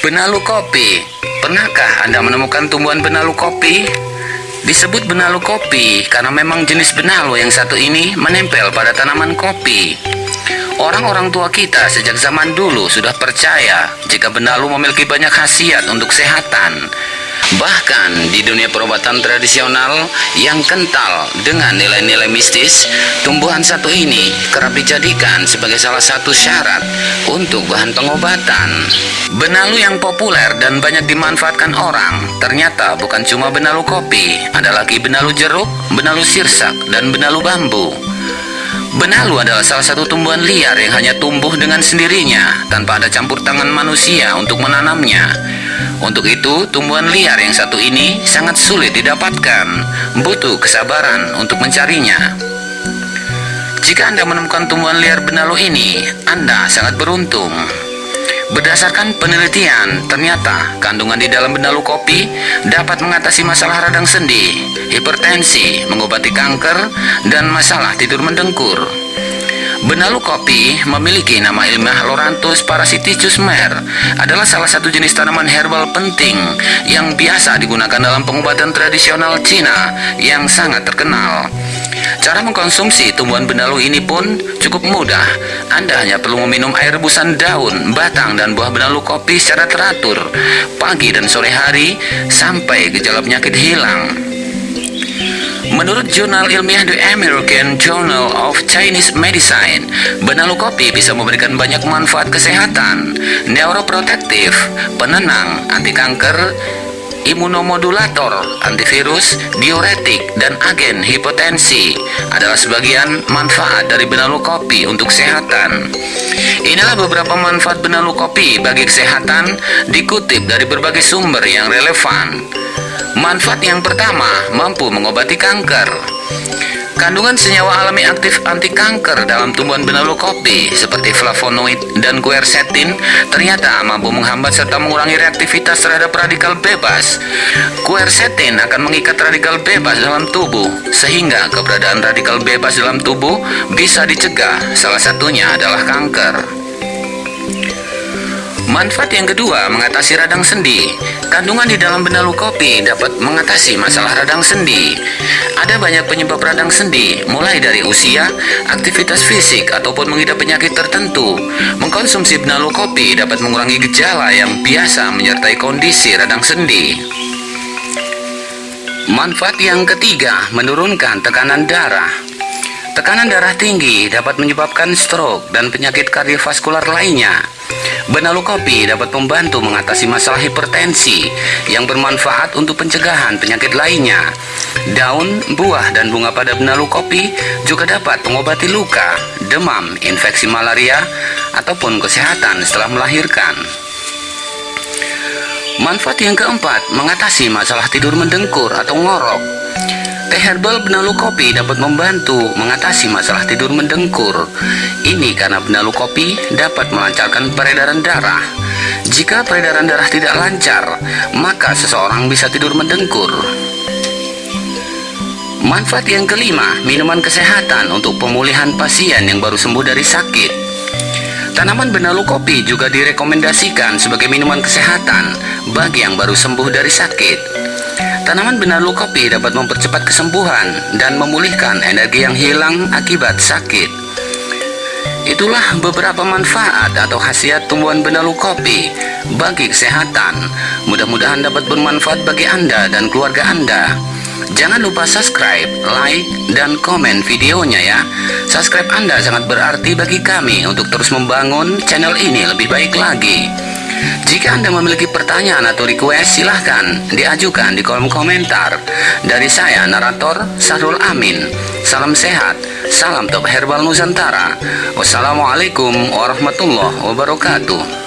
Benalu kopi. Pernahkah Anda menemukan tumbuhan benalu kopi? Disebut benalu kopi karena memang jenis benalu yang satu ini menempel pada tanaman kopi. Orang-orang tua kita sejak zaman dulu sudah percaya jika benalu memiliki banyak khasiat untuk kesehatan. Bahkan di dunia perobatan tradisional yang kental dengan nilai-nilai mistis, tumbuhan satu ini kerap dijadikan sebagai salah satu syarat untuk bahan pengobatan. Benalu yang populer dan banyak dimanfaatkan orang ternyata bukan cuma benalu kopi, ada lagi benalu jeruk, benalu sirsak, dan benalu bambu. Benalu adalah salah satu tumbuhan liar yang hanya tumbuh dengan sendirinya tanpa ada campur tangan manusia untuk menanamnya. Untuk itu, tumbuhan liar yang satu ini sangat sulit didapatkan, butuh kesabaran untuk mencarinya. Jika Anda menemukan tumbuhan liar benalu ini, Anda sangat beruntung. Berdasarkan penelitian, ternyata kandungan di dalam benalu kopi dapat mengatasi masalah radang sendi, hipertensi, mengobati kanker, dan masalah tidur mendengkur. Benalu kopi memiliki nama ilmiah Loranthus parasiticus mer adalah salah satu jenis tanaman herbal penting yang biasa digunakan dalam pengobatan tradisional Cina yang sangat terkenal. Cara mengkonsumsi tumbuhan benalu ini pun cukup mudah. Anda hanya perlu meminum air rebusan daun, batang, dan buah benalu kopi secara teratur pagi dan sore hari sampai gejala penyakit hilang. Menurut jurnal ilmiah The American Journal of Chinese Medicine, benalu kopi bisa memberikan banyak manfaat kesehatan, neuroprotektif, penenang, anti kanker, imunomodulator, antivirus, diuretik, dan agen hipotensi adalah sebagian manfaat dari benalu kopi untuk kesehatan. Inilah beberapa manfaat benalu kopi bagi kesehatan dikutip dari berbagai sumber yang relevan. Manfaat yang pertama, mampu mengobati kanker. Kandungan senyawa alami aktif anti kanker dalam tumbuhan benalu kopi seperti flavonoid dan quercetin ternyata mampu menghambat serta mengurangi reaktivitas terhadap radikal bebas. Quercetin akan mengikat radikal bebas dalam tubuh sehingga keberadaan radikal bebas dalam tubuh bisa dicegah. Salah satunya adalah kanker. Manfaat yang kedua, mengatasi radang sendi. Kandungan di dalam benalu kopi dapat mengatasi masalah radang sendi. Ada banyak penyebab radang sendi, mulai dari usia, aktivitas fisik, ataupun mengidap penyakit tertentu. Mengkonsumsi benalu kopi dapat mengurangi gejala yang biasa menyertai kondisi radang sendi. Manfaat yang ketiga, menurunkan tekanan darah. Tekanan darah tinggi dapat menyebabkan stroke dan penyakit kardiovaskular lainnya. Benalu kopi dapat membantu mengatasi masalah hipertensi yang bermanfaat untuk pencegahan penyakit lainnya. Daun, buah, dan bunga pada benalu kopi juga dapat mengobati luka, demam, infeksi malaria, ataupun kesehatan setelah melahirkan. Manfaat yang keempat, mengatasi masalah tidur mendengkur atau ngorok. Teh herbal benalu kopi dapat membantu mengatasi masalah tidur mendengkur. Ini karena benalu kopi dapat melancarkan peredaran darah. Jika peredaran darah tidak lancar, maka seseorang bisa tidur mendengkur. Manfaat yang kelima, minuman kesehatan untuk pemulihan pasien yang baru sembuh dari sakit. Tanaman benalu kopi juga direkomendasikan sebagai minuman kesehatan bagi yang baru sembuh dari sakit. Tanaman benalu kopi dapat mempercepat kesembuhan dan memulihkan energi yang hilang akibat sakit. Itulah beberapa manfaat atau khasiat tumbuhan benalu kopi bagi kesehatan. Mudah-mudahan dapat bermanfaat bagi Anda dan keluarga Anda. Jangan lupa subscribe, like, dan komen videonya ya. Subscribe Anda sangat berarti bagi kami untuk terus membangun channel ini lebih baik lagi. Jika Anda memiliki pertanyaan atau request, silahkan diajukan di kolom komentar. Dari saya, narator Sarul Amin. Salam sehat, salam top herbal Nusantara. Wassalamualaikum warahmatullahi wabarakatuh.